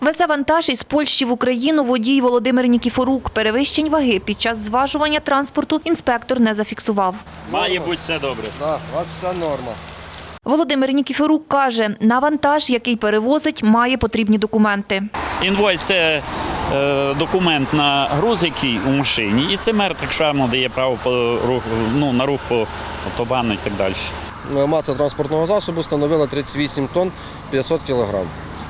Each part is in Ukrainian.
Везе вантаж із Польщі в Україну водій Володимир Нікіфорук. Перевищень ваги під час зважування транспорту інспектор не зафіксував. Має бути все добре. Так, у вас все норма. Володимир Нікіфорук каже, на вантаж, який перевозить, має потрібні документи. Інвойс це е, документ на груз, який у машині, і це мер так само дає право по руху, ну, на рух по автобану і так далі. Маса транспортного засобу становила 38 тонн 500 кг.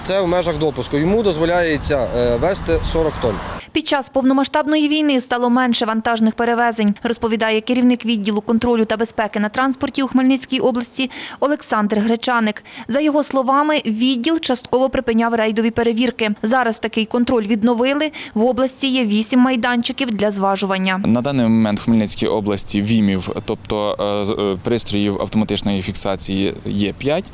Це в межах допуску. Йому дозволяється е, вести 40 тонн. Під час повномасштабної війни стало менше вантажних перевезень, розповідає керівник відділу контролю та безпеки на транспорті у Хмельницькій області Олександр Гречаник. За його словами, відділ частково припиняв рейдові перевірки. Зараз такий контроль відновили. В області є вісім майданчиків для зважування. На даний момент в Хмельницькій області ВІМів, тобто е, е, пристроїв автоматичної фіксації, є 5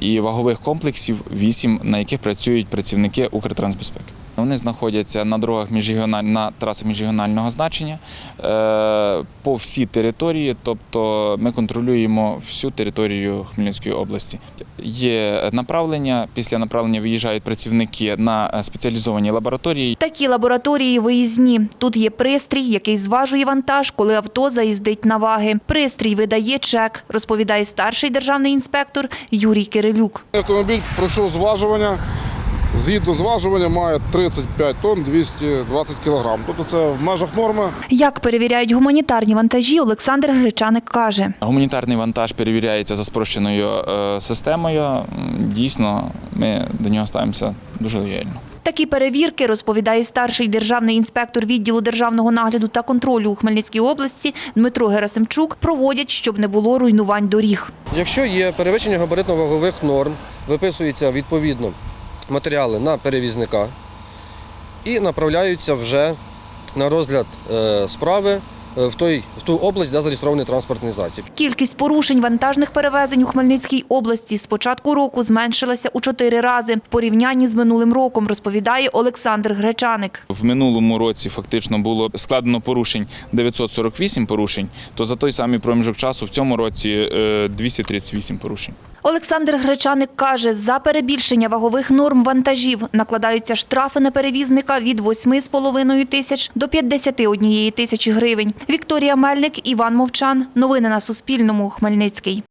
і вагових комплексів 8, на яких працюють працівники Укртрансбезпеки. Вони знаходяться на дорогах міжрегіональ... на трасах міжрегіонального значення е, по всій території, тобто ми контролюємо всю територію Хмельницької області. Є направлення, після направлення виїжджають працівники на е, спеціалізовані лабораторії. Такі лабораторії виїзні. Тут є пристрій, який зважує вантаж, коли авто заїздить на ваги. Пристрій видає чек, розповідає старший державний інспектор Юрій Кирилюк. Автомобіль пройшов зважування. Згідно зважування має 35 тонн 220 кг. Тобто це в межах норми. Як перевіряють гуманітарні вантажі, Олександр Гречаник каже. Гуманітарний вантаж перевіряється за спрощеною е, системою. Дійсно, ми до нього ставимося дуже лояльно. Такі перевірки, розповідає старший державний інспектор відділу державного нагляду та контролю у Хмельницькій області Дмитро Герасимчук, проводять, щоб не було руйнувань доріг. Якщо є перевищення габаритно-вагових норм, виписуються відповідно матеріали на перевізника і направляються вже на розгляд е, справи в, той, в ту область, де зареєстрований транспортний засіб. Кількість порушень вантажних перевезень у Хмельницькій області з початку року зменшилася у чотири рази в порівнянні з минулим роком, розповідає Олександр Гречаник. В минулому році фактично було складено порушень 948 порушень, то за той самий проміжок часу в цьому році е, 238 порушень. Олександр Гречаник каже, за перебільшення вагових норм вантажів накладаються штрафи на перевізника від 8,5 тисяч до 51 тисячі гривень. Вікторія Мельник, Іван Мовчан. Новини на Суспільному. Хмельницький.